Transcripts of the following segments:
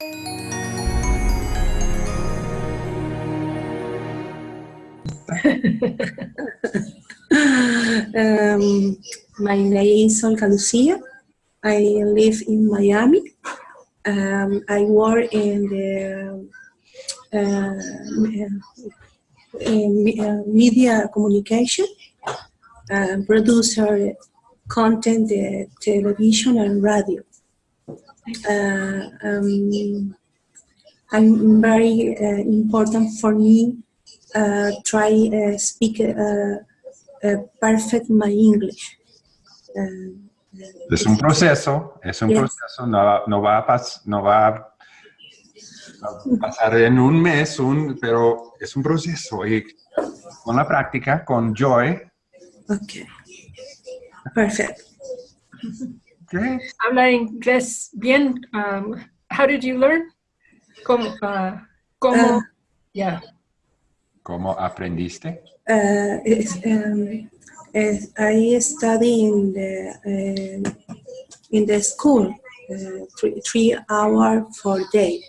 um, my name is Olga Lucia. I live in Miami. Um, I work in the uh, in, uh, media communication, uh, producer content, uh, television and radio. Uh, um, I'm very uh, important for me uh, try speak perfect my English. Es un proceso, es un Yes. proceso, no, no va a pas- no va a pasar en un mes, un, pero es un proceso y con la práctica, con Joy, okay, perfect. ¿Qué? Habla inglés bien. Um, how did you learn? ¿Cómo? Uh, ¿Cómo? Ah. yeah. ¿Cómo aprendiste? Uh, it's, um, is- I study in the uh, in the school uh, three, three hour for day,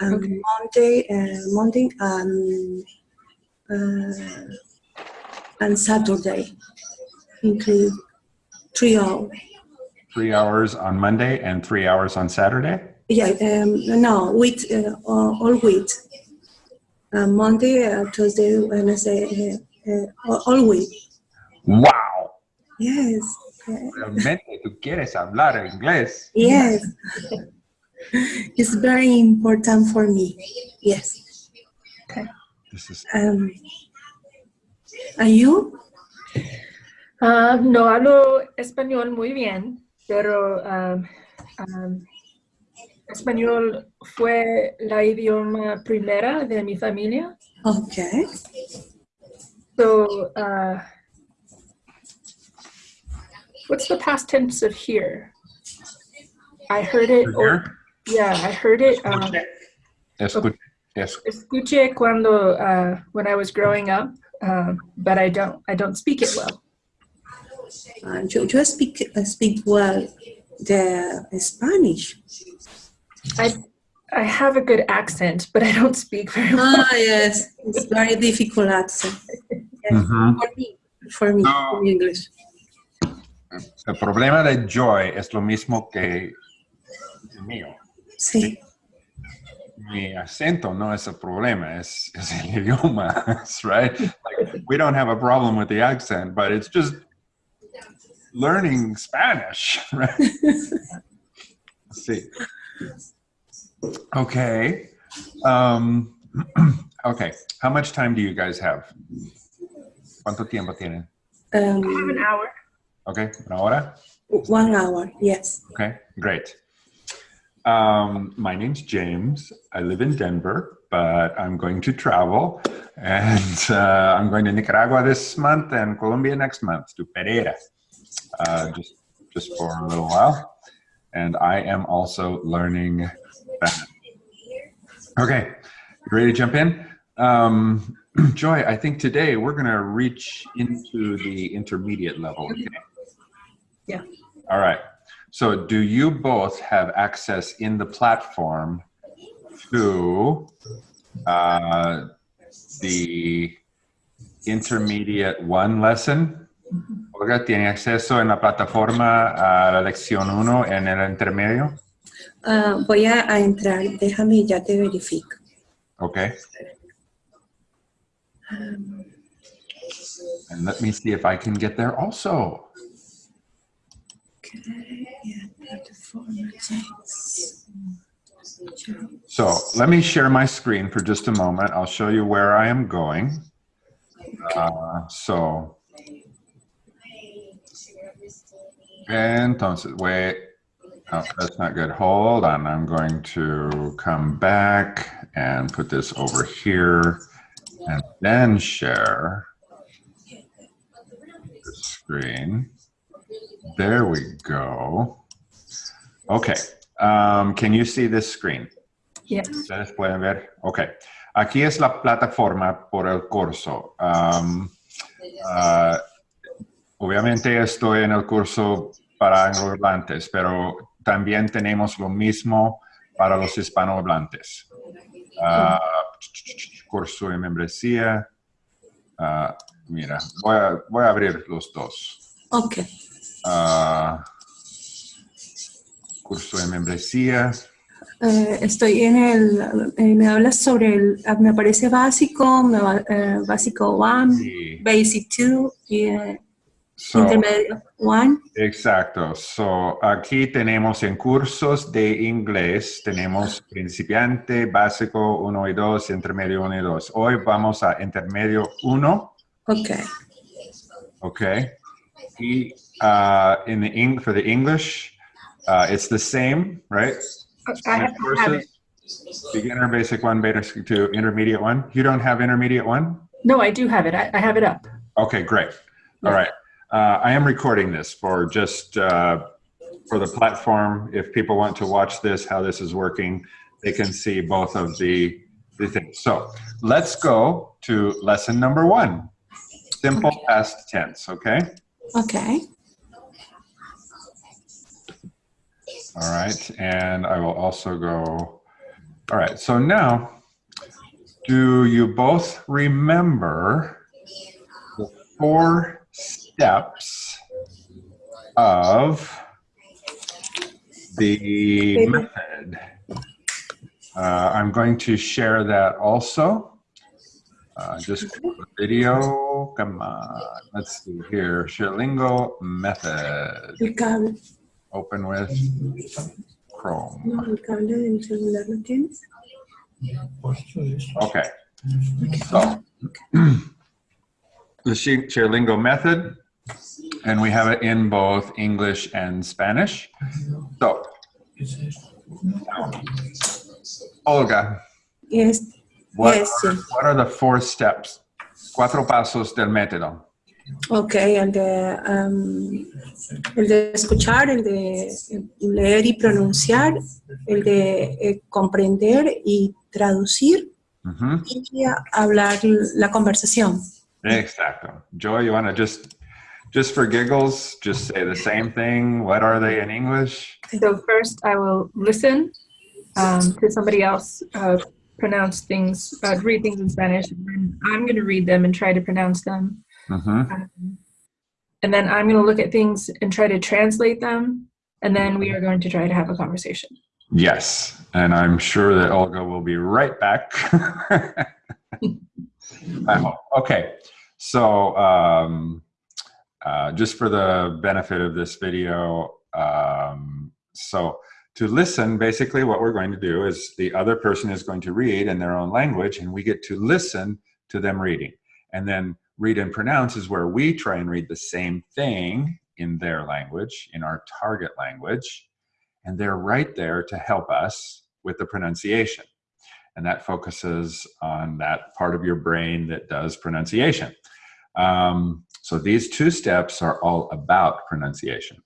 and Okay. Monday, uh, Monday and uh, and Saturday, include three hours. Three hours on Monday and three hours on Saturday? Yeah, um, no, week uh, all all week. Uh, Monday, uh, Tuesday, Wednesday, uh, uh, all- all week. ¡Wow! Yes. uh, Realmente tú quieres hablar inglés. Yes. it's very important for me. Yes. This is- Um, and you? Ah, no hablo español muy bien, pero um, um, español fue la idioma primera de mi familia. Okay. So, uh, what's the past tense of here? I heard it. or- yeah, I heard it. Um, Escuche. Escuche. escuché cuando uh, when I was growing up, um, but I don't. I don't speak it well. Uh, you, you speak uh, speak well the Spanish. I I have a good accent, but I don't speak very well. Ah, yes. It's very difficult accent. Yes. Ujú. For me, for me, No. in English. El problema de Joy es lo mismo que el mío. Sí. Mi acento no es el problema, es, es el idioma, right? Like, we don't have a problem with the accent, but it's just learning Spanish, right? See. Okay. Um, okay. How much time do you guys have? ¿Cuánto tiempo tienen? I have Um, an hour. Okay, una hora? one hour, yes. Okay, great. Um, my name's James. I live in Denver, but I'm going to travel, and uh, I'm going to Nicaragua this month and Colombia next month to Pereira, uh, just just for a little while. And I am also learning. Okay, ready to jump in? Um, Joy, I think today we're going to reach into the intermediate level. Okay? Yeah. All right. So do you both have access in the platform to uh, the intermediate one lesson? Olga, ¿tiene acceso en la plataforma a la lección 1 en el intermedio? Ah, voy a, a entrar, déjame y ya te verifico. Okay. And let me see if I can get there also. Okay, yeah. So let me share my screen for just a moment. I'll show you where I am going. Uh, so, entonces, wait, oh, that's not good. Hold on, I'm going to come back and put this over here and then share the screen. There we go. Okay, um, can you see this screen? Yes. Ustedes pueden ver. Ok. Aquí es la plataforma por el curso. Um, ah, obviamente estoy en el curso para anglohablantes, pero también tenemos lo mismo para los hispanohablantes. Ah, curso de membresía. Ah, mira, voy a, voy a abrir los dos. Ok. Ah, curso de membresía. Eh, estoy en el, eh, me hablas sobre el, me aparece básico, me va- eh, básico 1, Sí. basic 2 y So, intermedio 1. exacto. So, aquí tenemos en cursos de inglés, tenemos principiante, básico 1 y 2, intermedio 1 y 2. Hoy vamos a intermedio 1. Ok. Okay. E, uh, in the Eng for the English, uh, it's the same, right? I have, have it. Beginner, basic one, basic two, intermediate one. You don't have intermediate one? No, I do have it. I, I have it up. Okay, great. All right. Uh, I am recording this for just uh, for the platform. If people want to watch this, how this is working, they can see both of the, the things. So let's go to lesson number one. Simple past tense, okay? Ok. All right, and I will also go. All right, so now, do you both remember the four steps of the method? Uh, I'm going to share that also. Uh, just video. Come on, let's see here. ShareLingo method. Open with Chrome. No, el cable del celular lo. Okay. So, the ShareLingo method, and we have it in both English and Spanish. So, Olga, Es, what, Yes, are, what are the four steps? Cuatro pasos del método. ok, el de, um, el de escuchar, el de leer y pronunciar, el de eh, comprender y traducir Mhm. y a- hablar la conversación. Exacto. Joy, you want to just, just for giggles, just say the same thing. What are they in English? So first, I will listen um, to somebody else uh, pronounce things, uh, read things in Spanish, and then I'm going to read them and try to pronounce them. hmm Um, and then I'm going to look at things and try to translate them. And then we are going to try to have a conversation. Yes, and I'm sure that Olga will be right back. I hope. Okay, so um, uh, just for the benefit of this video, um, so to listen, basically what we're going to do is the other person is going to read in their own language, and we get to listen to them reading. And then read and pronounce is where we try and read the same thing in their language, in our target language and they're right there to help us with the pronunciation. And that focuses on that part of your brain that does pronunciation. Um, so these two steps are all about pronunciation.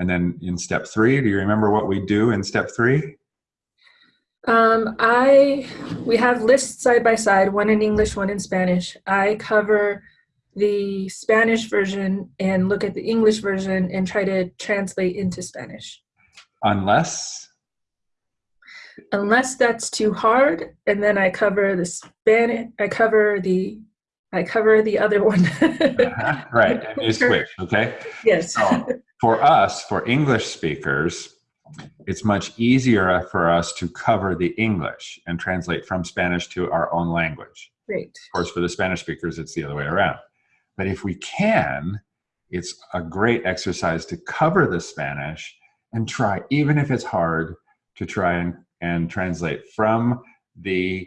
And then in step three, do you remember what we do in step three? Um, I we have lists side by side, one in English, one in Spanish. I cover the Spanish version and look at the English version and try to translate into Spanish. Unless, Unless that's too hard, and then I cover the Spanish. I cover the I cover the other one. Uh-huh, right, and you switch, okay? yes. So for us, for English speakers, it's much easier for us to cover the English and translate from Spanish to our own language. Great. Of course, for the Spanish speakers, it's the other way around. But if we can, it's a great exercise to cover the Spanish and try, even if it's hard, to try and, and translate from the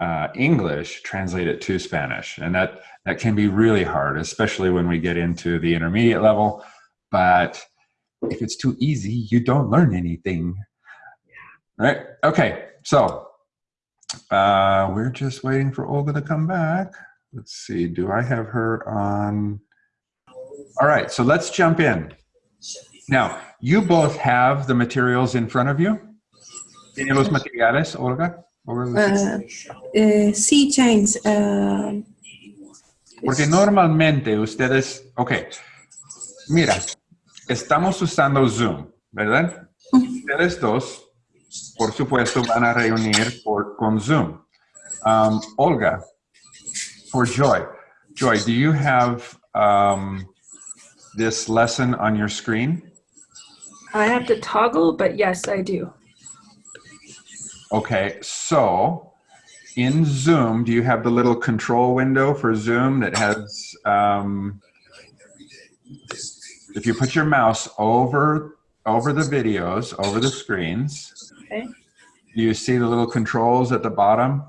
uh, English, translate it to Spanish. And that, that can be really hard, especially when we get into the intermediate level. But if it's too easy, you don't learn anything. Right? Okay, so uh, we're just waiting for Olga to come back. Let's see, do I have her on? All right, so let's jump in. Now, you both have the materials in front of you. ¿Tiene los materiales, Olga? Olga, Ah, eh, sí, James. ah, Porque normalmente ustedes, ok, mira, estamos usando Zoom, ¿verdad? Ustedes dos por supuesto, van a reunir por, con Zoom. Um, Olga, for Joy. Joy, do you have um, this lesson on your screen? I have to toggle, but yes, I do. Okay, so in Zoom, do you have the little control window for Zoom that has, um, if you put your mouse over, over the videos, over the screens, Okay. do you see the little controls at the bottom?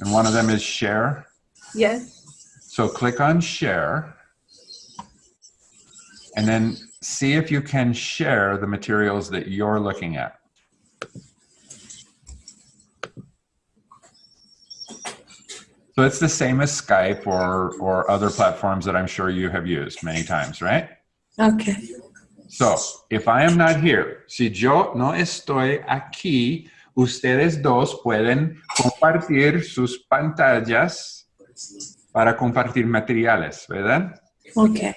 And one of them is share. Yes. So click on share and then see if you can share the materials that you're looking at. So it's the same as Skype or, or other platforms that I'm sure you have used many times, right? Okay. So, if I am not here, si yo no estoy aquí, ustedes dos pueden compartir sus pantallas para compartir materiales, ¿verdad? Okay.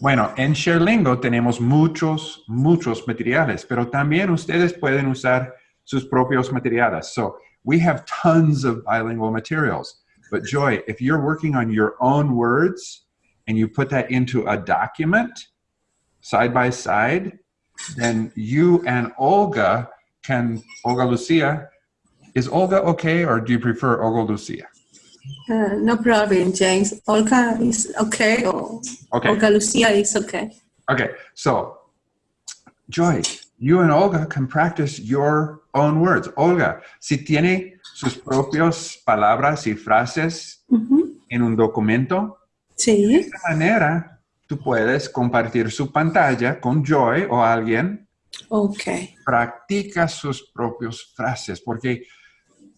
Bueno, en ShareLingo tenemos muchos, muchos materiales, pero también ustedes pueden usar sus propios materiales. So, we have tons of bilingual materials. But Joy, if you're working on your own words and you put that into a document side by side, then you and Olga can, Olga Lucia, is Olga okay or do you prefer Olga Lucia? Uh, no problem, James. Olga is okay or Okay. Olga Lucia is okay. Okay, so Joy, you and Olga can practice your own words. Olga, si tiene sus propias palabras y frases en un documento, Sí. de esta manera tú puedes compartir su pantalla con Joy o alguien, Okay. practica sus propias frases, porque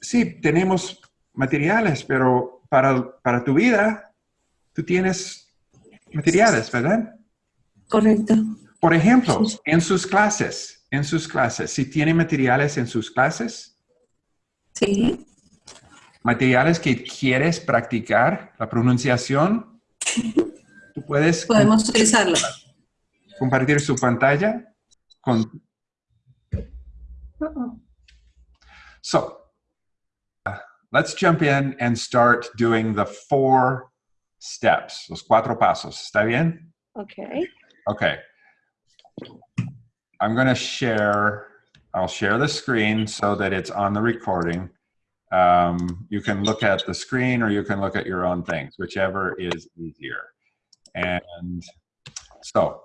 sí, tenemos materiales, pero para, para tu vida, tú tienes materiales, ¿verdad? Correcto. Por ejemplo, en sus clases, en sus clases, si tiene materiales en sus clases, Sí. materiales que quieres practicar, la pronunciación, tú puedes Podemos utilizarlo. compartir su pantalla con... So, uh, let's jump in and start doing the four steps, los cuatro pasos. ¿Está bien? Okay. Okay. I'm going to share, I'll share the screen so that it's on the recording. Um, you can look at the screen or you can look at your own things, whichever is easier. And so,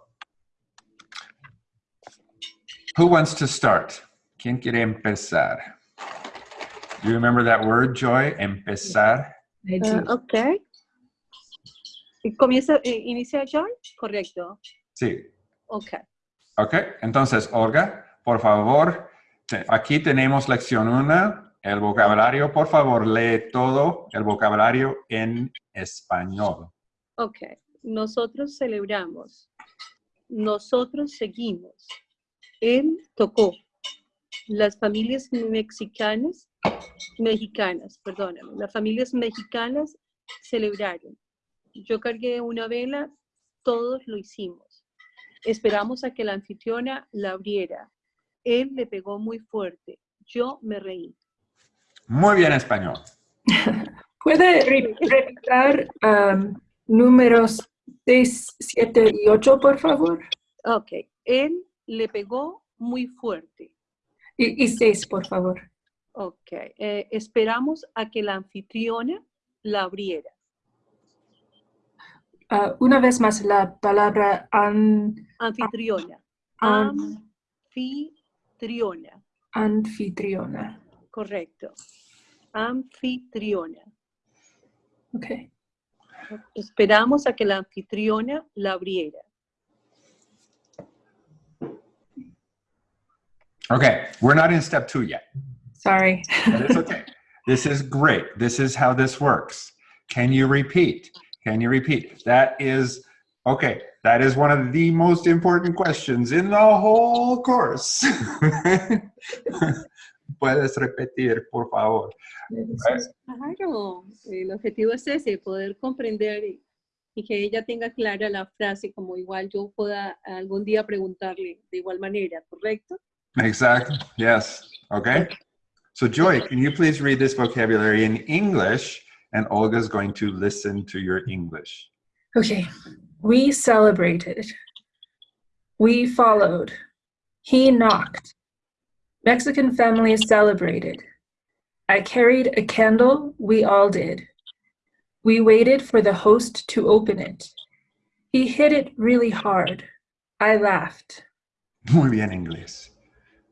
who wants to start? ¿Quién quiere empezar? Do you remember that word, Joy? Empezar. I do. Ah, ok. Comienza, eh, inicia John, correcto. Sí. Ok. Ok, entonces, Olga, por favor, aquí tenemos lección 1, el vocabulario. Por favor, lee todo el vocabulario en español. Ok. Nosotros celebramos. Nosotros seguimos. Él tocó. Las familias mexicanas, mexicanas, perdóname, las familias mexicanas celebraron. Yo cargué una vela, todos lo hicimos. Esperamos a que la anfitriona la abriera. Él le pegó muy fuerte. Yo me reí. Muy bien español. ¿Puede re- repetir um, números 6, 7 y 8, por favor? Ok. Él le pegó muy fuerte. Y, y 6, por favor. Ok. eh, esperamos a que la anfitriona la abriera. Ah, una vez más, la palabra an, Anfitriona. an- Anfitriona. Anfitriona. Correcto. Anfitriona. Okay. Esperamos a que la anfitriona la abriera. Okay, we're not in step 2 yet. Sorry. But it's okay. this is great. This is how this works. Can you repeat? Can you repeat? That is, okay, that is one of the most important questions in the whole course. Puedes repetir, por favor. Claro, el objetivo es ese, poder comprender y, y que ella tenga clara la frase, como igual yo pueda algún día preguntarle de igual manera, ¿correcto? Exactly. Yes. Okay. So Joy, can you please read this vocabulary in English and Olga's going to listen to your English. Okay. We celebrated. We followed. He knocked. Mexican families celebrated. I carried a candle. We all did. We waited for the host to open it. He hit it really hard. I laughed. Muy bien inglés.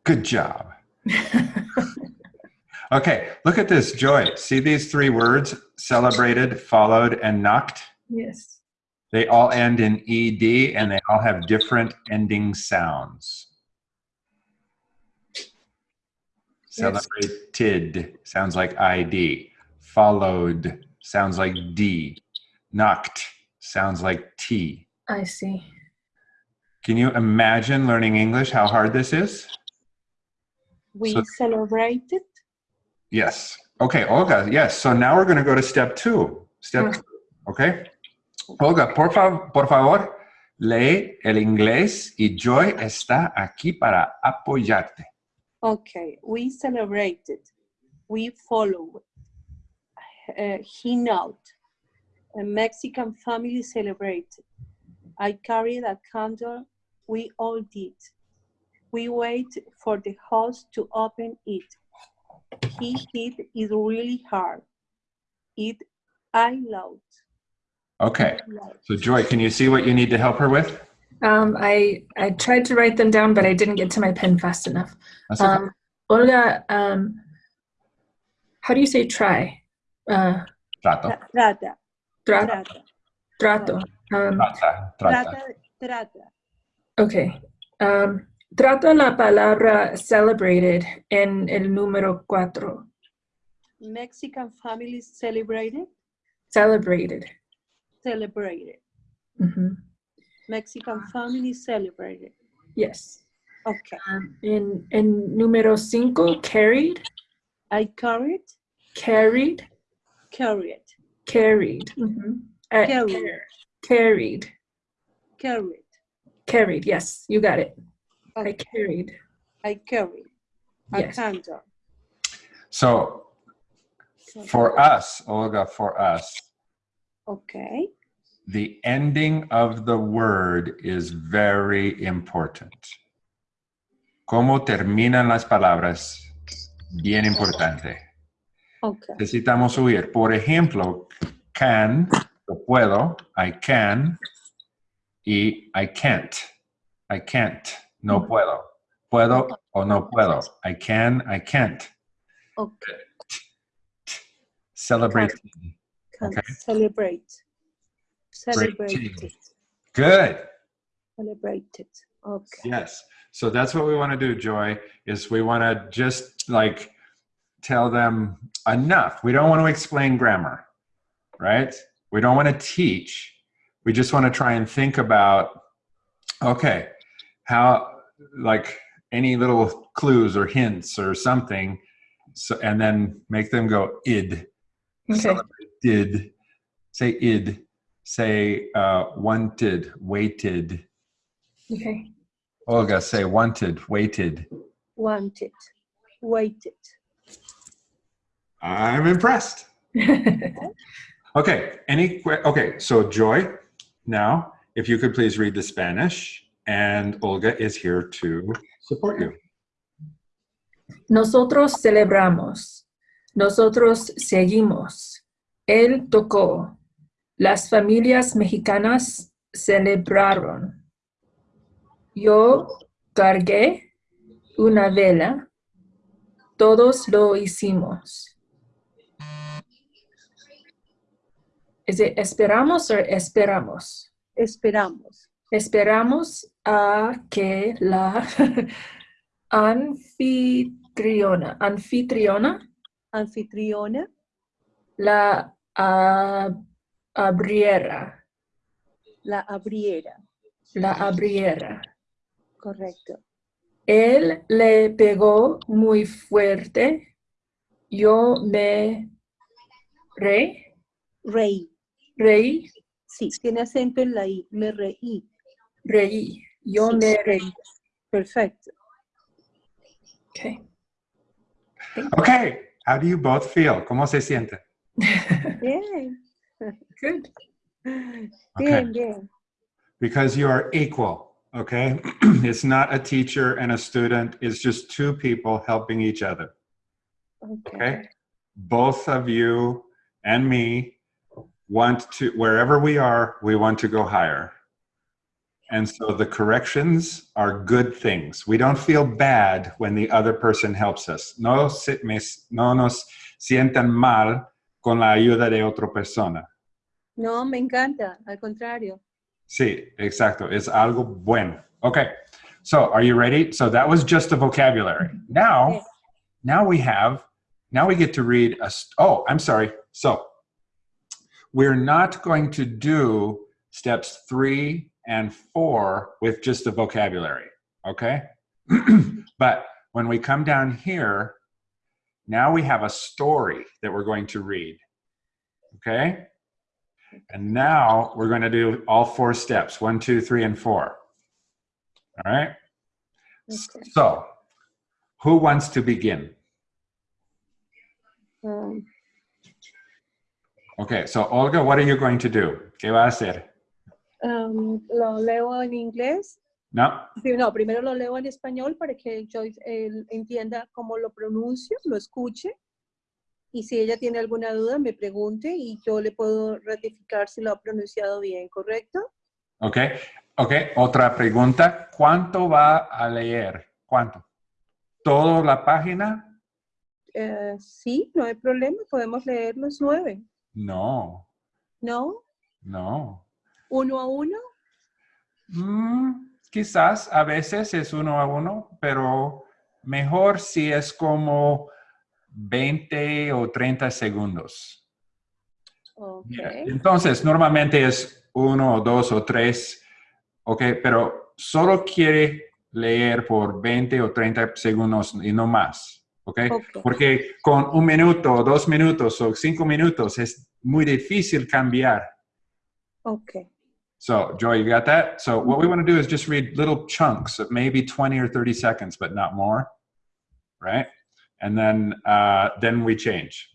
Good job. Okay, look at this, Joy. See these three words, celebrated, followed, and knocked? yes. They all end in ED and they all have different ending sounds. Celebrated sounds like ID. Followed sounds like D. Knocked sounds like T. I see. Can you imagine learning English, how hard this is? We So- celebrated. Yes. Okay, Olga, yes. So now we're going to go to step two. Step Mm. two. Okay. Olga, por, fa- por favor, lee el inglés y Joy está aquí para apoyarte. Okay, we celebrated. We followed. Uh, he knocked. A Mexican family celebrated. I carried a candle. We all did. We wait for the host to open it. He hit it really hard. It I loved. Okay. So Joy, can you see what you need to help her with? Um, I, I tried to write them down, but I didn't get to my pen fast enough. That's okay. Um, Olga, um, how do you say try? Uh, Trato. Trata, tra- trata, trato. Um, Trata. Trata. trata, trata. okay. Um, trato la palabra celebrated en el número cuatro. Mexican families celebrated, Celebrated. Celebrated. Mhm. Mexican family celebrated. Yes. Okay. Um, en, en número cinco, carried. I carried, Carried. carried, Carried. Mm -hmm. Uh, Carried. car- Carried. carried. Carried. Yes, you got it. I carried. I carried a Yes. candle. So for us, Olga, for us, Okay. The ending of the word is very important. Cómo terminan las palabras, bien importante. Okay. Necesitamos oír, por ejemplo, can, lo puedo, I can, y I can't. I can't, no puedo. Puedo o no puedo. I can, I can't. Okay. Celebrate. Can Okay. celebrate. Celebrated. Celebrated. Good. Celebrated. Okay. Yes. So that's what we want to do, Joy, is we want to just like tell them enough. We don't want to explain grammar, right? We don't want to teach. We just want to try and think about, okay, how, like any little clues or hints or something. So, and then make them go id. Okay. Celebrated. Say id. Say uh, wanted, waited. Okay. Olga, say wanted, waited. Wanted. Waited. I'm impressed. Okay, any, que- okay, so Joy, now, if you could please read the Spanish, and Olga is here to support you. Nosotros celebramos. Nosotros seguimos. Él tocó. Las familias mexicanas celebraron. Yo cargué una vela. Todos lo hicimos. ¿Es esperamos o esperamos? Esperamos. Esperamos a que la anfitriona, anfitriona Anfitriona. la ah, abriera, La abriera. la abriera. Correcto. Él le pegó muy fuerte. Yo me re, Reí. reí, Sí, tiene acento en la I. Me reí. reí. Yo Sí, me reí. Perfecto. Okay. Okay, how do you both feel? ¿Cómo se siente? Bien. Good. Bien, bien. Because you are equal, okay? it's not a teacher and a student, it's just two people helping each other, Okay. okay? Both of you and me want to, wherever we are, we want to go higher. And so the corrections are good things. We don't feel bad when the other person helps us. No, se, me, no nos sientan mal con la ayuda de otra persona. No, me encanta, al contrario. Sí, exacto. Es algo bueno. Okay. So are you ready? So that was just the vocabulary. Now, Yes. now we have, now we get to read a, oh, I'm sorry. So we're not going to do steps three and four with just the vocabulary. Okay. but when we come down here, now we have a story that we're going to read. Okay. And now we're going to do all four steps one, two, three, and four. All right. Okay. So, who wants to begin? Um, Okay, so Olga, what are you going to do? ¿Qué va a hacer? um, lo leo en inglés. No? Sí, No, primero lo leo en español para que Joyce eh, entienda cómo lo pronuncio, lo escuche. Y si ella tiene alguna duda, me pregunte y yo le puedo ratificar si lo ha pronunciado bien, ¿correcto? Ok, ok. Otra pregunta. ¿Cuánto va a leer? ¿Cuánto? ¿Toda la página? Eh, sí, no hay problema, podemos leer los nueve. No, ¿No? no. ¿Uno a uno? Mm, quizás a veces es uno a uno, pero mejor si es como 20 o 30 segundos. Ok. Entonces, normalmente es uno o dos o tres, ok, pero solo quiere leer por 20 o 30 segundos y no más, ok. Ok. Porque con un minuto, dos minutos o cinco minutos es muy difícil cambiar. Ok. So, Joy, you got that? So, what we want to do is just read little chunks of maybe 20 or 30 seconds, but not more, right? And then, uh, then we change.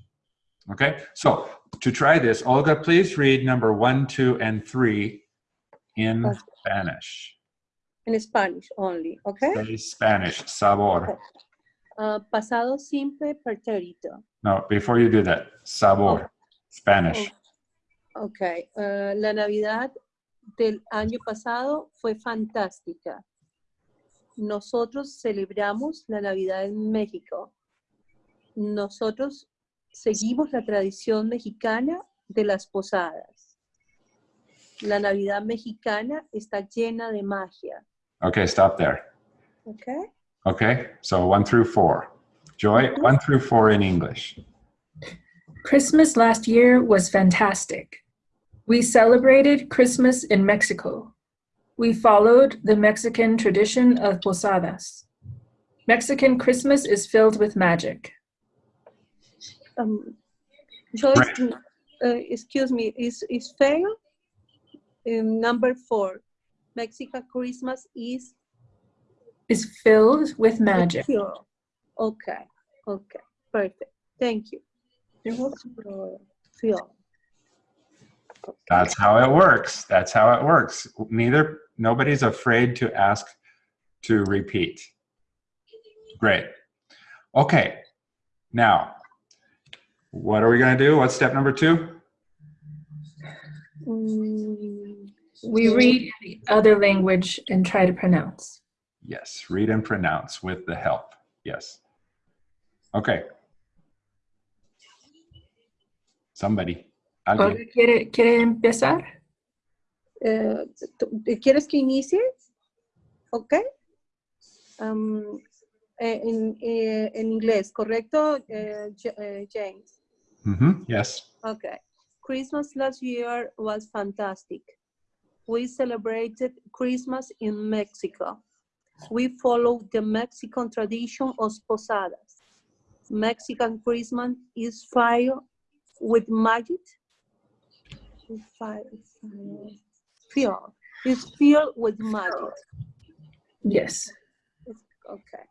Okay? So, to try this, Olga, please read number one, two, and three in Okay. Spanish. In Spanish only, ok. Say Spanish, sabor. Ah, pasado simple pretérito. No, before you do that, sabor, Spanish. Ok. ah, la Navidad del año pasado fue fantástica. Nosotros celebramos la Navidad en México. Nosotros seguimos la tradición mexicana de las posadas. La Navidad mexicana está llena de magia. Okay, stop there. ¿Ok? Okay, so one through four. Joy, one through four in English. Christmas last year was fantastic. We celebrated Christmas in Mexico. We followed the Mexican tradition of posadas. Mexican Christmas is filled with magic. Um, Joyce, Right. uh, excuse me, is, is fair? Um, number four, Mexican Christmas is Is filled with magic. pure. Okay, okay, perfect. Thank you. Pure. Pure. Okay. That's how it works. That's how it works. Neither, nobody's afraid to ask to repeat. Great. Okay. Now, what are we going to do? What's step number two? Mm, We read the other language and try to pronounce. Yes, read and pronounce with the help. Yes. Okay. Somebody. Alguien. Olga, ¿quiere, ¿Quiere empezar? eh, ¿tú- ¿Quieres que inicie? Ok. Um, en, eh, en inglés, ¿correcto, eh, Ja- eh, James? Mhm, Yes. Okay. Christmas last year was fantastic. We celebrated Christmas in Mexico. We followed the Mexican tradition of posadas. Mexican Christmas is fire with magic. Filled. It's filled with magic. Yes. Okay.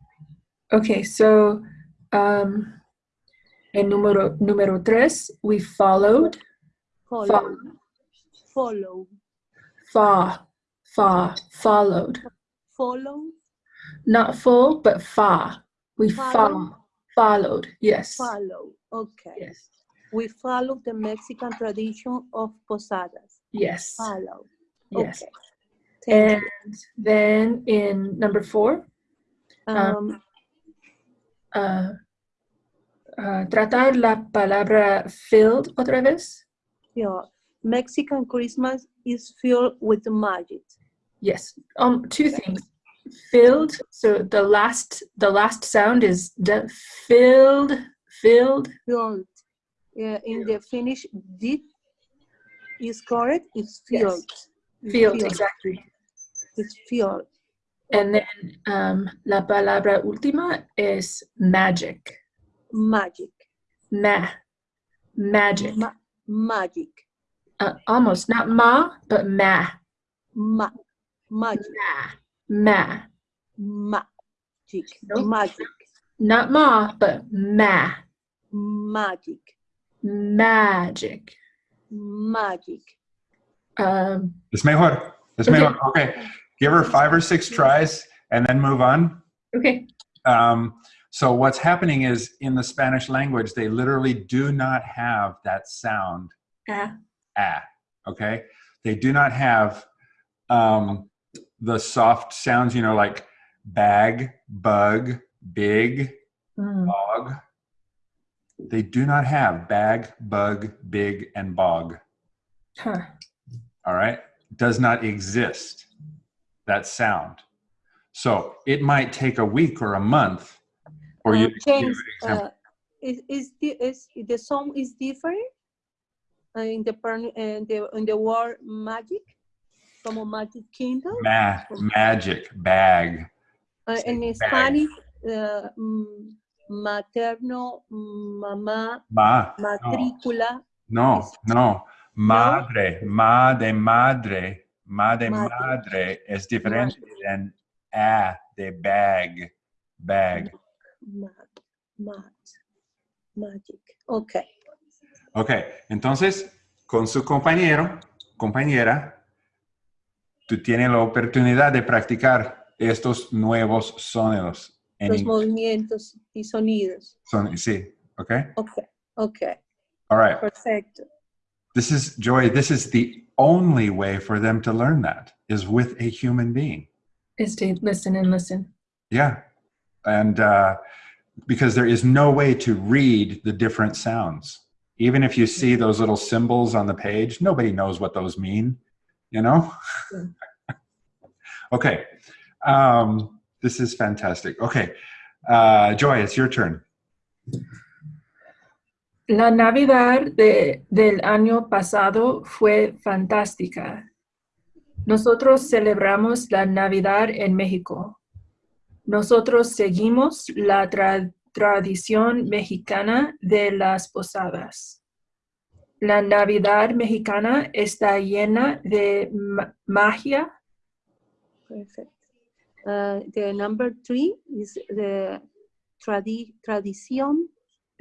Okay, so um, en número, número tres, we followed. Follow. Follow. Fa, fa, followed. Follow. Not full, but fa. We Follow. fa, followed. Yes. Follow. Okay. Yes. We follow the Mexican tradition of posadas. Yes. Follow. Yes. Okay. And then in number four, um, Um, uh, uh, tratar la palabra filled otra vez. yeah. Mexican Christmas is filled with magic. Yes. Um, two things. Filled. So the last the last sound is the filled. Filled. Filled. Yeah, in the Finnish, did is correct. It's Yes. filled. It's Filled. Exactly. It's filled. And then um, la palabra última es magic. Magic. Ma. Magic. Ma- magic. Uh, almost not ma, but ma. Ma- magic. Ma. Ma. Magic. Nope. Magic. Not ma, but ma. Magic. Magic. Magic. Um, Es mejor. Es Okay. mejor. Okay. Give her five or six tries and then move on. okay. Um, so what's happening is in the Spanish language, they literally do not have that sound Ah. ah. Okay. They do not have um, the soft sounds, you know, like bag, bug, big, Mm. bog. They do not have bag, bug, big, and bog. Huh. all right, does not exist, that sound. So it might take a week or a month for Uh, you James, uh, is, is, the, is the song is different uh, in the in the in the word magic, from a Magic Kingdom. Ma- magic, bag. Uh, in bag. Spanish, uh, mm, materno, mamá, Ma, matrícula. no, no. Madre, ma de madre, ma de Madre. madre es diferente a de bag, bag. Mat, magic. Okay. Ok, entonces con su compañero, compañera, tú tienes la oportunidad de practicar estos nuevos sonidos. En Los inglés. movimientos y sonidos. Son- sí, ok? Okay. Okay. All right. Perfecto. This is, Joy, this is the only way for them to learn that is with a human being. Is to listen and listen. Yeah. And uh, because there is no way to read the different sounds. Even if you see those little symbols on the page, nobody knows what those mean, you know? Yeah. okay. Um, this is fantastic. Okay. Uh, Joy, it's your turn. La Navidad de, del año pasado fue fantástica. Nosotros celebramos la Navidad en México. Nosotros seguimos la tra- tradición mexicana de las posadas. La Navidad mexicana está llena de ma- magia. Perfect. Uh, the number three is the tradi tradición.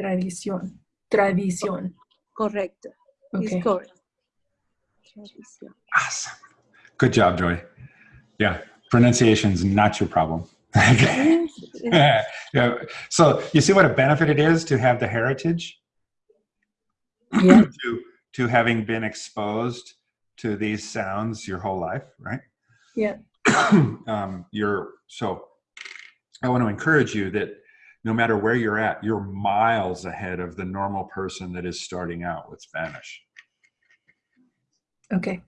Tradición. Tradición. Correct. Okay. Is correct. Tradición. Awesome. Good job, Joy. Yeah. Pronunciation's not your problem. Okay. Yeah. So you see what a benefit it is to have the heritage, Yeah. to to having been exposed to these sounds your whole life, right? Yeah. um, you're so. I want to encourage you that no matter where you're at, you're miles ahead of the normal person that is starting out with Spanish. Okay.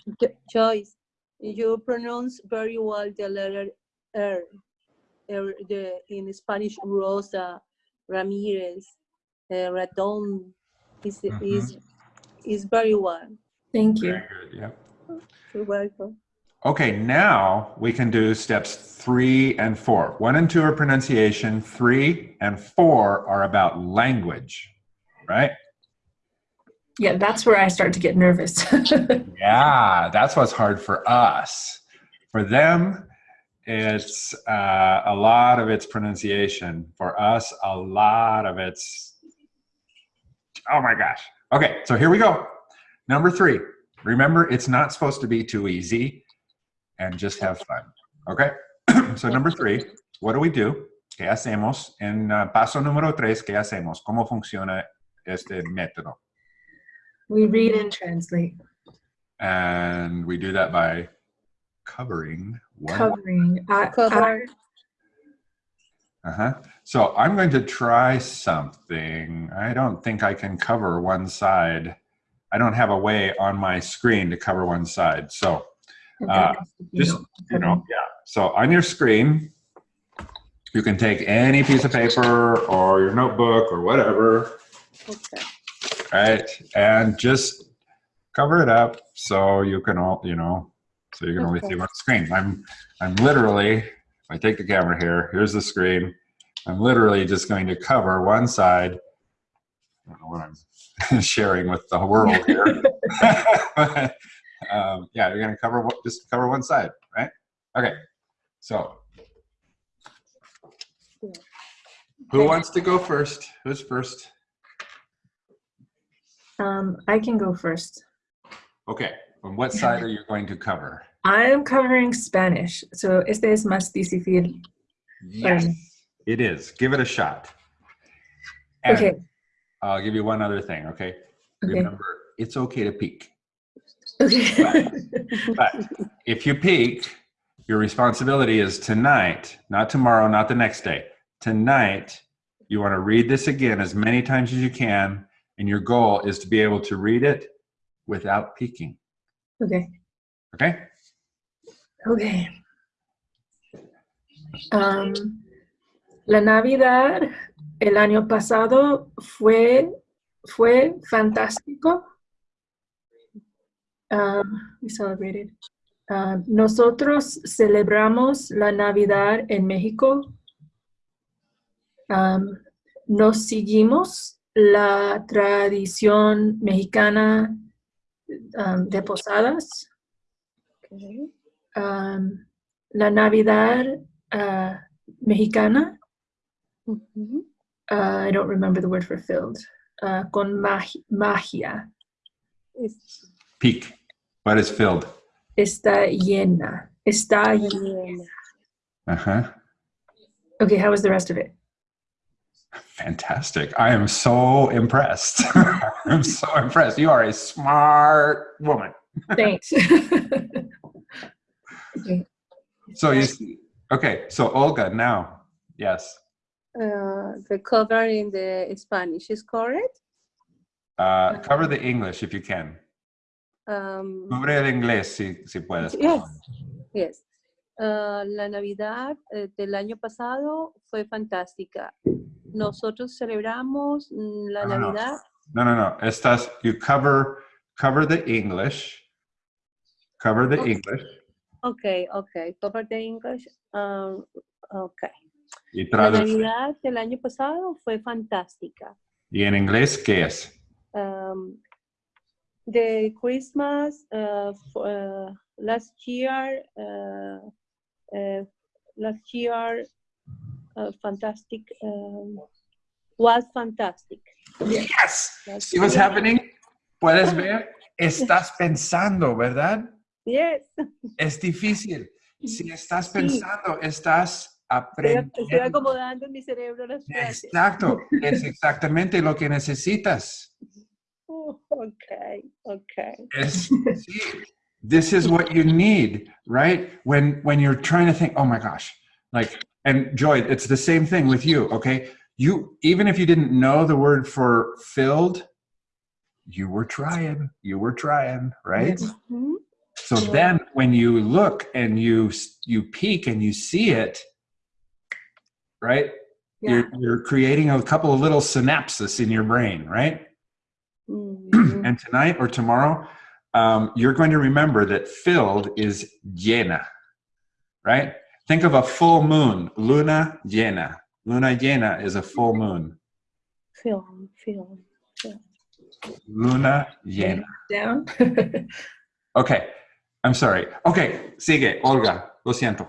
Joyce, you pronounce very well the letter R. R the, in Spanish, Rosa, Ramirez, uh, Raton, is, is, is very well. Thank you. Very good. Yep. You're welcome. Okay, now we can do steps three and four. One and two are pronunciation, three and four are about language, right? Yeah, that's where I start to get nervous. Yeah, that's what's hard for us. For them, it's uh, a lot of its pronunciation. For us, a lot of it's, oh my gosh. Okay, so here we go. Number three, remember it's not supposed to be too easy and just have fun, okay? so number three, what do we do? ¿Qué hacemos? En uh, paso número tres, ¿qué hacemos? ¿Cómo funciona este método? We read and translate. And we do that by covering one Covering. I, Cover. Uh-huh. So I'm going to try something. I don't think I can cover one side. I don't have a way on my screen to cover one side. So I, uh, just, you know, yeah. So on your screen, you can take any piece of paper or your notebook or whatever, Okay. right? And just cover it up so you can all, you know, so you can only Okay. see one screen. I'm, I'm literally, if I take the camera here, here's the screen. I'm literally just going to cover one side. I don't know what I'm sharing with the world here. um, yeah, you're going to cover what- just cover one side, right? Okay. So, who wants to go first? Who's first? Um, I can go first. Okay. On what side are you going to cover? I'm covering Spanish, so este es más difícil. Yes, Um, it is. Give it a shot. And Okay, I'll give you one other thing, okay? okay, Remember, it's okay to peek. Okay. But if you peek, your responsibility is tonight, not tomorrow, not the next day. Tonight, you want to read this again as many times as you can, and your goal is to be able to read it without peeking. okay. Okay? Okay. Am, la Navidad el año pasado fue, fue fantástico. We celebrated. Um, nosotros celebramos la Navidad en México. Um, nos seguimos la tradición mexicana um, de posadas. Okay. um, la Navidad uh, mexicana. Uh, I don't remember the word for filled. Uh, con magi- magia. Peek. What is filled? Está llena. Está llena. Uh-huh. Okay, how was the rest of it? Fantastic. I am so impressed. I'm so impressed. You are a smart woman. Thanks. okay. So you see, okay, so Olga now. Yes. Uh, the cover in the Spanish is correct. Uh, cover the English if you can. Um, el inglés si, si puedes. Yes. Yes. Ah, la Navidad eh, del año pasado fue fantástica. Nosotros celebramos mm, la No, no, no. Navidad. No, no, no. Estás, you cover, cover the English. Cover the Okay. English. Okay, okay. Cover the English. Um, okay. Y La. Navidad del año pasado fue fantástica. Y en inglés, ¿qué es? Um, the Christmas uh, uh, last year, uh, last year, uh, fantastic, um, was fantastic. Yes. Last See what's year. happening? ¿Puedes ver? Estás pensando, ¿verdad? Yes. Es difícil. Si estás Sí. pensando, estás aprendiendo. estoy acomodando en mi cerebro las frases. Exacto. Es exactamente lo que necesitas. Okay, okay. This is what you need, right? When when you're trying to think, oh my gosh, like, and Joy, it's the same thing with you, okay? You even if you didn't know the word for filled, you were trying, you were trying, right? Mhm. So then when you look and you you peek and you see it, right? Yeah. You're you're creating a couple of little synapses in your brain, right? Mhm. And tonight or tomorrow, um, you're going to remember that filled is llena, right? Think of a full moon, luna llena. Luna llena is a full moon. Film, film. Luna llena. Down. Okay, I'm sorry. Okay, sigue, Olga. Lo siento.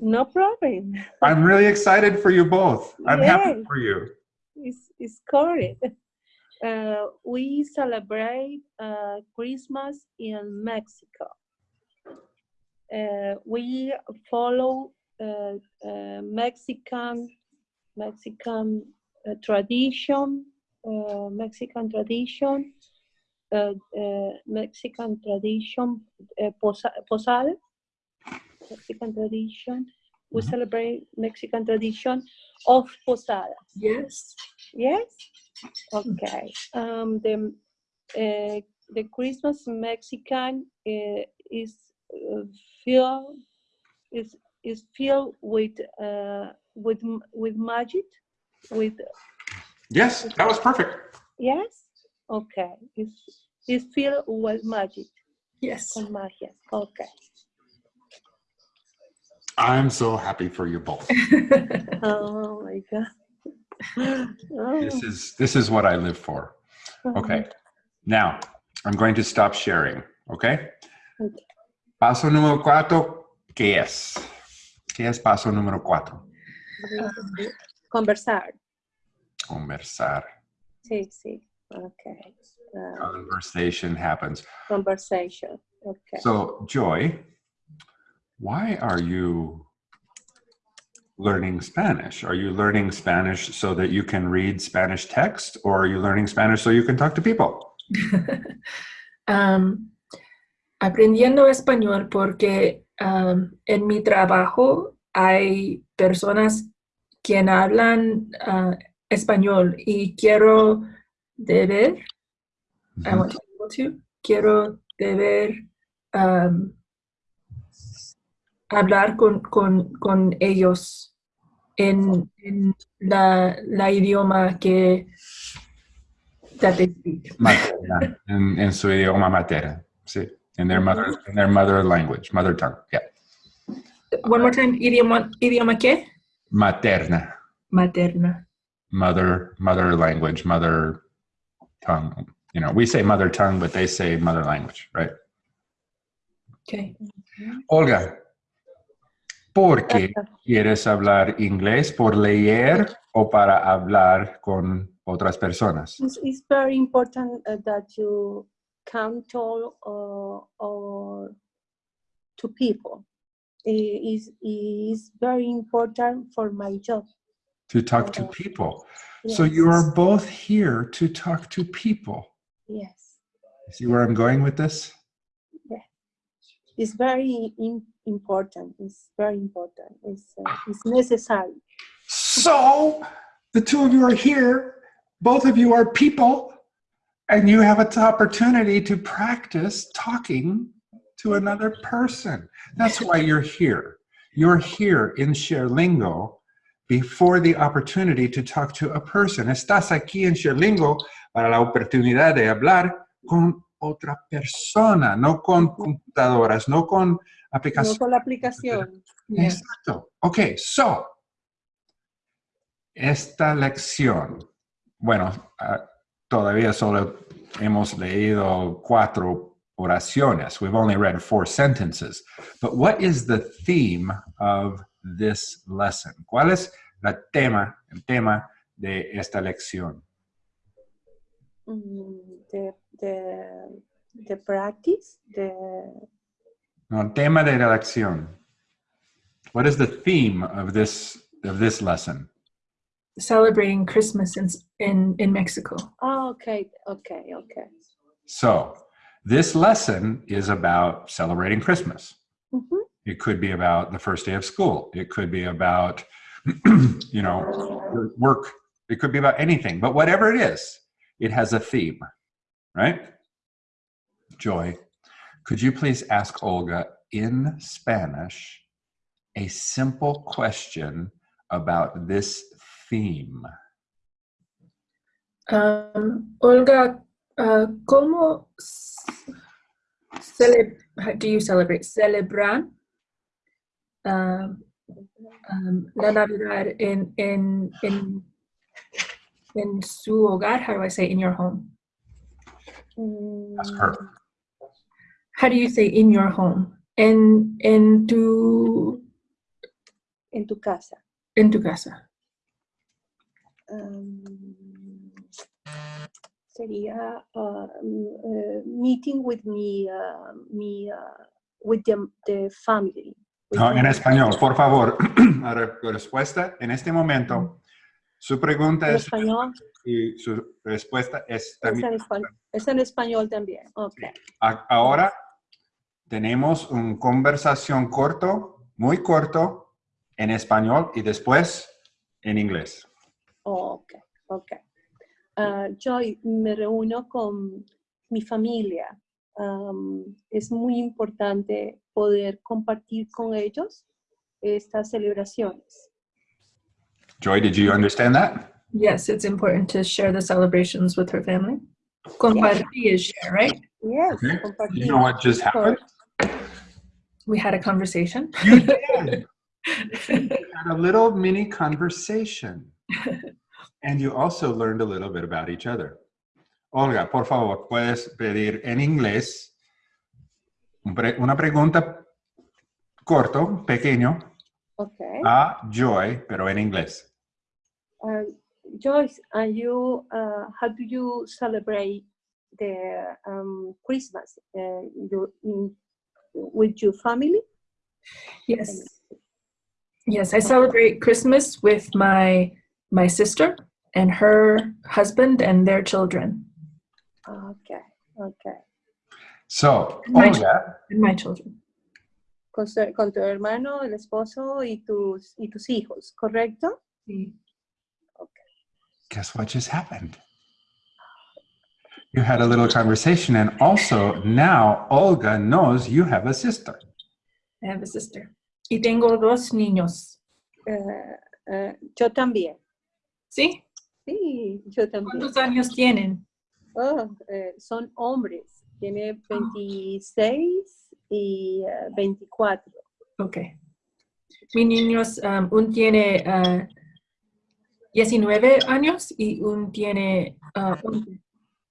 No problem. I'm really excited for you both. I'm happy for you. It's, it's correct. Uh, we celebrate uh, Christmas in Mexico. Uh, we follow uh, uh, Mexican Mexican uh, tradition, uh, Mexican tradition, uh, uh, Mexican tradition, uh, posa- posada, Mexican tradition. We Mhm. celebrate Mexican tradition of posada. Yes. Yes. Okay. Um, the uh, the Christmas Mexican uh, is uh, filled is is filled with uh, with with magic. With Yes, that was perfect. yes. Okay. It's it's filled with magic. Yes. Con magia. Okay. I'm so happy for you both. Oh my God. Oh, This is this is what I live for. Okay. Now, I'm going to stop sharing, okay? Okay. Paso número cuatro, ¿qué es? ¿Qué es paso número cuatro? Conversar. Conversar. Sí, sí. Okay. Uh, Conversation happens. conversation. Okay. So, Joy, why are you learning Spanish? Are you learning Spanish so that you can read Spanish text, or are you learning Spanish so you can talk to people? Am, um, aprendiendo español porque am, en mi trabajo hay personas quien hablan ah, español y quiero deber, mm-hmm. I want to be able to, quiero deber am, hablar con, con, con ellos en, en la, la idioma que. Materna, en, en su idioma materno, sí. In their mother, in their mother language, mother tongue, yeah. One more time, idioma, idioma qué? Materna, Materna. mother, mother language, mother tongue. You know, we say mother tongue, but they say mother language, right? Okay. Olga, ¿por qué quieres hablar inglés? ¿Por leer o para hablar con otras personas? It's, it's very important uh, that you can talk uh, or to people. It is is very important for my job. To talk to Uh, people. So you are both here to talk to people. yes. See where I'm going with this? Yeah. It's very im- important. It's very important. It's uh, it's necessary. So the two of you are here. Both of you are people, and you have an opportunity to practice talking to another person. That's why you're here. You're here in ShareLingo before the opportunity to talk to a person. Estás aquí en ShareLingo para la oportunidad de hablar con otra persona, no con computadoras, no con No aplicaciones. con la aplicación. Yeah. Exacto. Ok, so, esta lección, bueno, ah, todavía solo hemos leído cuatro oraciones. We've only read four sentences. But what is the theme of this lesson? ¿Cuál es la tema, el tema de esta lección? Mm, The the the practice. The No, el tema de la lección. What is the theme of this of this lesson? Celebrating Christmas in, in, in Mexico. oh, okay, okay, okay. So, this lesson is about celebrating Christmas. Mhm. It could be about the first day of school. It could be about, you know, work. It could be about anything. But whatever it is, it has a theme, right? Joy, could you please ask Olga in Spanish a simple question about this theme? Um, Olga, uh, ¿cómo s- cele- how do you celebrate? Celebran um, um, la Navidad in, in, in, in su hogar? How do I say in your home? Ask her. How do you say in your home? En, en tu en tu casa. En tu casa. Um, sería uh, uh, meeting with me, uh, me uh, with the, the family. with No, en español, por favor. Respuesta en este momento. Su pregunta En es español, y su respuesta es es también. en, español, es en español también. Ok. A- Ahora tenemos una conversación corto, muy corto, en español y después en inglés. Ok, ok. Ah, yo me reúno con mi familia. Am, es muy importante poder compartir con ellos estas celebraciones. Joy, did you understand that? Yes, it's important to share the celebrations with her family. Compartir is share, right? Yes, Okay. compartir. You know what just happened? We had a conversation. You did. You had a little mini conversation. And you also learned a little bit about each other. Olga, por favor, puedes pedir en inglés una pregunta corto, pequeño, Ok. a Joy, pero en inglés. Uh, Joyce, and you, uh, how do you celebrate the um, Christmas uh, you, in, with your family? Yes. Yes, I celebrate Christmas with my my sister and her husband and their children Okay, okay. So, My- Olga, and my children. Con, su- con tu hermano, el esposo y tus, y tus hijos, ¿correcto? okay guess what just happened? You had a little conversation, and also now Olga knows you have a sister. I have a sister. Y tengo dos niños. Eh, eh, yo también. ¿Sí? Sí, yo también. ¿Cuántos años tienen? Oh, eh, son hombres. Tiene 26 y eh, 24. Ok. Mis niños, um, un tiene uh, 19 años y un tiene uh, 11,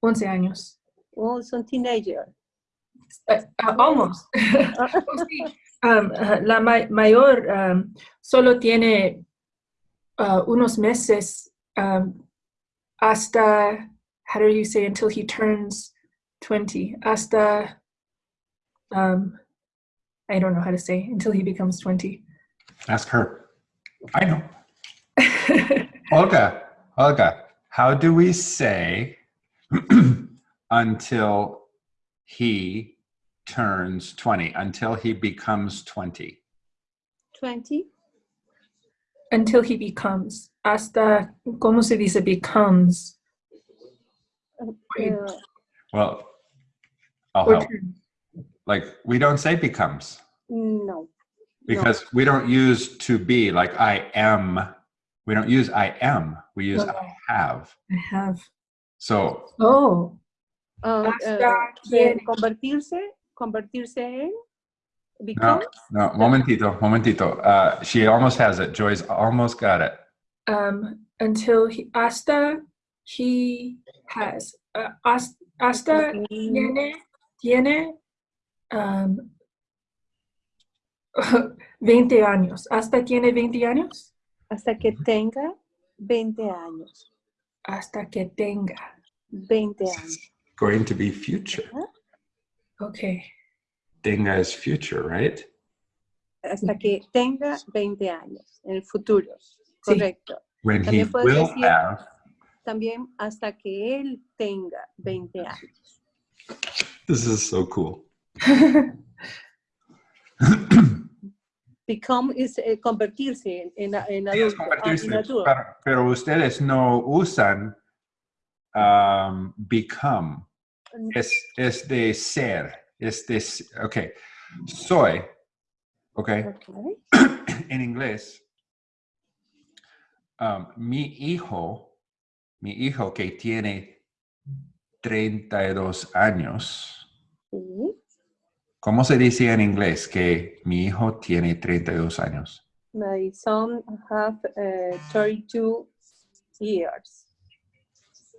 11 años. Oh, son teenagers. Uh, uh, almost. Sí. Um, uh, la ma- mayor um, solo tiene uh, unos meses um, hasta, how do you say, until he turns 20, hasta, um, I don't know how to say, until he becomes 20. Ask her. I know. Olga, Olga, how do we say until he turns 20, until he becomes 20? 20. until he becomes, hasta, ¿cómo se dice becomes? Well, I'll help. turns? Like, we don't say becomes no. because we don't use to be like I am. We don't use I am. We use No. I have. I have. So Oh, Ah, Hasta tiene- convertirse, convertirse en become. no, momentito, momentito. Uh, she almost has it. Joy's almost got it. um, until he, hasta he has, uh, has- hasta Mm, tiene, tiene um, 20 años. Hasta tiene 20 años. hasta que tenga 20 años. Hasta que tenga. 20 años. Going to be future. Okay. Tenga is future, right? Hasta que tenga 20 años en el futuro. Sí. Correcto. When También puedes will decir- have. También hasta que él tenga 20 años. This is so cool. Become is eh, convertirse en, en, en Sí, es adulto. ah, convertirse, en adulto. pero, pero ustedes no usan um, become. Es, es de ser. Es de, ok. Soy. Ok. Ok. en inglés. um, mi hijo, mi hijo que tiene 32 años. Sí. ¿Cómo se dice en inglés que mi hijo tiene 32 años? My son have uh, 32 years.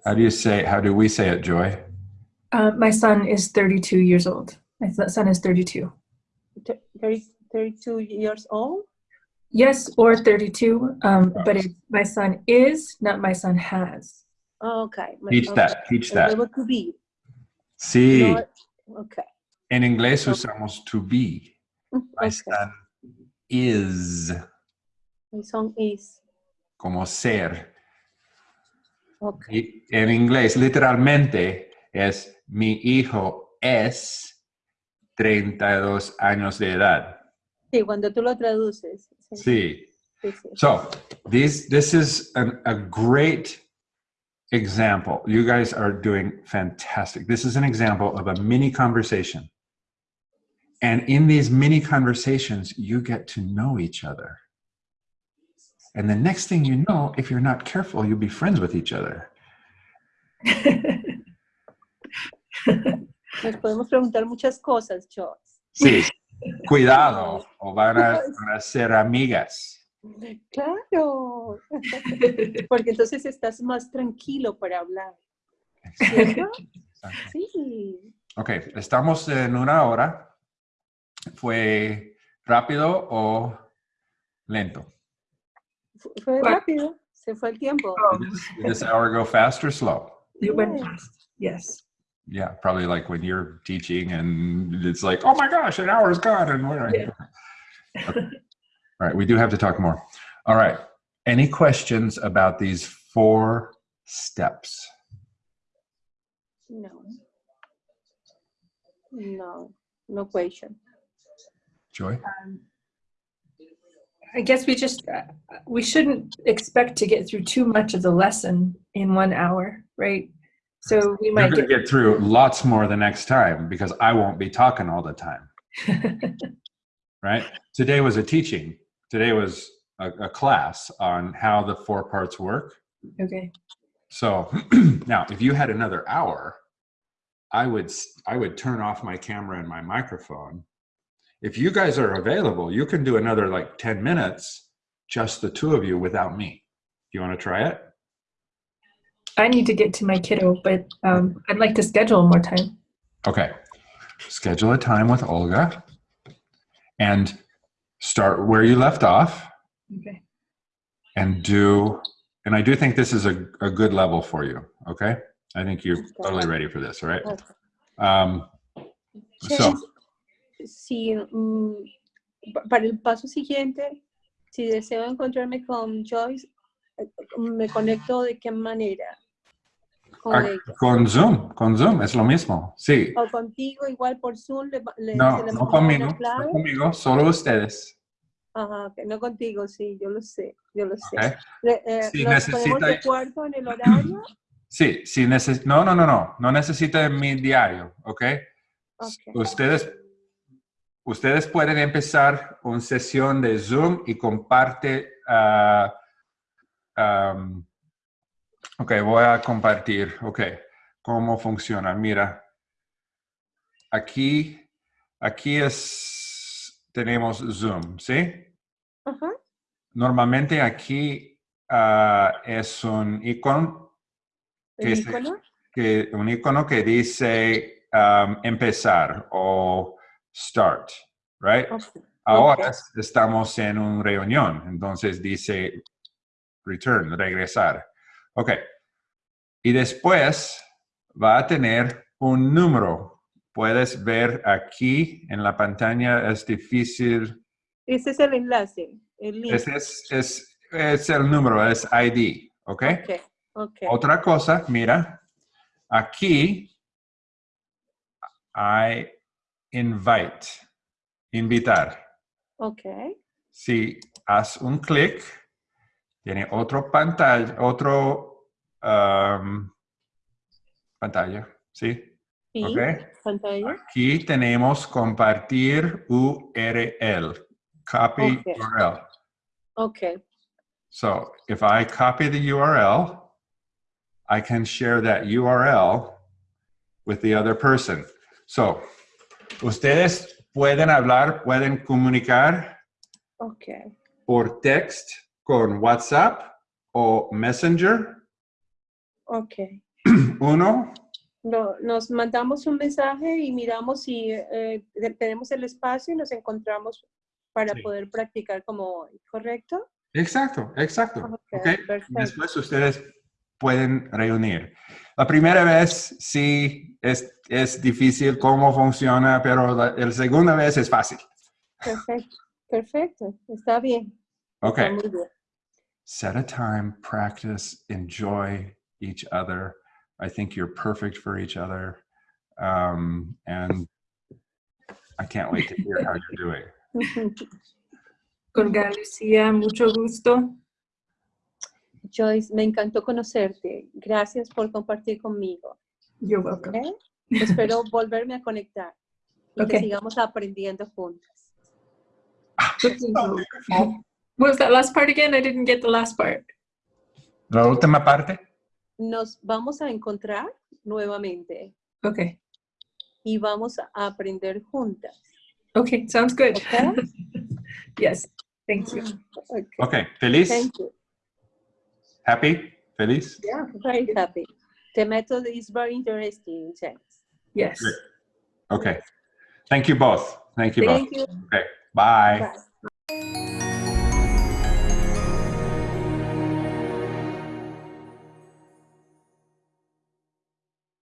How do you say, how do we say it, Joy? Uh, my son is 32 years old. My son is 32. Th- 30 32 years old. Yes, or 32, um, but it's my son is, not my son has. Okay. me- Teach ok. that, teach El that. verbo to be. Sí, no- ok. en inglés usamos to be. My ok. son is, My son is. como ser. Ok. Y en inglés, literalmente, es mi hijo es 32 años de edad. Sí, cuando tú lo traduces. Sí. Sí. sí, sí. So these, this is an, a great example. You guys are doing fantastic. This is an example of a mini conversation. And in these mini conversations, you get to know each other. And the next thing you know, if you're not careful, you'll be friends with each other. Nos podemos preguntar muchas cosas, Joss. Sí. Cuidado, o van a, van a ser amigas. Claro. Porque entonces estás más tranquilo para hablar. ¿Cierto? Sí. Ok, estamos en una hora. ¿Fue rápido o lento? Fu- Fue Bueno. rápido. Se fue el tiempo. Did this hour go fast or slow? It went fast. Yes. Yeah, probably like when you're teaching and it's like, oh my gosh, an hour is gone. And what Yeah. Okay. All right, we do have to talk more. All right. Any questions about these four steps? No. No. No question. Joy? Um, I guess we just, uh, we shouldn't expect to get through too much of the lesson in one hour, right? So we might get, get through lots more the next time because I won't be talking all the time, right? Today was a teaching. Today was a, a class on how the four parts work. okay. So now, if you had another hour, I would I would turn off my camera and my microphone. If you guys are available, you can do another like 10 minutes, just the two of you without me. You want to try it? I need to get to my kiddo, but um, I'd like to schedule more time. Okay. Schedule a time with Olga and start where you left off Okay. and do and I do think this is a, a good level for you. Okay. I think you're totally ready for this, all right? Um, So- James, si, mm, pa- para el paso siguiente, si deseo encontrarme con Joyce, eh, ¿me conecto de qué manera? Con Ah. Con Zoom, con Zoom, es lo mismo. Sí. O contigo, igual por Zoom, le, le- No, no conmigo, no solo ustedes. Ajá, no contigo, sí, yo lo sé, yo lo sé. Le- eh, Si ¿Nos ponemos necesita- de acuerdo en el horario? Sí, si neces no, no, no, no, no necesita mi diario, ¿ok? Ok. Ustedes, ustedes pueden empezar una sesión de Zoom y comparte. am, ok, voy a compartir. Ok, ¿cómo funciona? Mira, aquí, aquí es, tenemos Zoom, ¿sí? Normalmente aquí ah, es un icono que se- icono. que un icono que dice um, empezar o start, right? Ahora estamos en una reunión, entonces dice return, regresar. Ok. Y después va a tener un número. Puedes ver aquí en la pantalla, es difícil. Ese es el enlace, el link. Ese es, es, es el número, es ID, ¿ok? Ok, ok. Otra cosa, mira, aquí hay invite, invitar. Ok, Si haz un clic, tiene otro pantalla, otro um, pantalla, ¿sí? y Ok. pantalla. Aquí tenemos compartir URL, copy Ok. URL. Ok, So if I copy the URL, I can share that URL with the other person. So, ustedes pueden hablar, pueden comunicar ok. por text con WhatsApp o Messenger. Ok. Uno, No, nos mandamos un mensaje y miramos si eh, tenemos el espacio y nos encontramos para Sí. poder practicar como hoy, ¿correcto? Exacto, exacto. Ok, ¿ok? perfecto. Después ustedes pueden reunir. La primera vez sí es, es difícil cómo funciona, pero la, la segunda vez es fácil. Perfecto, perfecto, está bien. Ok. Está muy bien. Set a time, practice, enjoy each other. I think you're perfect for each other. Um, and I can't wait to hear how you're doing. Olga Lucía, mucho gusto. Joyce, me encantó conocerte. Gracias por compartir conmigo. You're welcome. ¿ok? Espero volverme a conectar y que Ok. sigamos aprendiendo juntas. What was that last part again? I didn't get the last part. La última parte. Nos vamos a encontrar nuevamente Okay. y vamos a aprender juntas. Okay, sounds good. yes, thank you. Ok, Ok, feliz, Thank you. Happy, feliz. Yeah. Very happy. The method is very interesting, James. Yes. Okay. Thank you both. Thank you both. You. Okay, bye. Bye.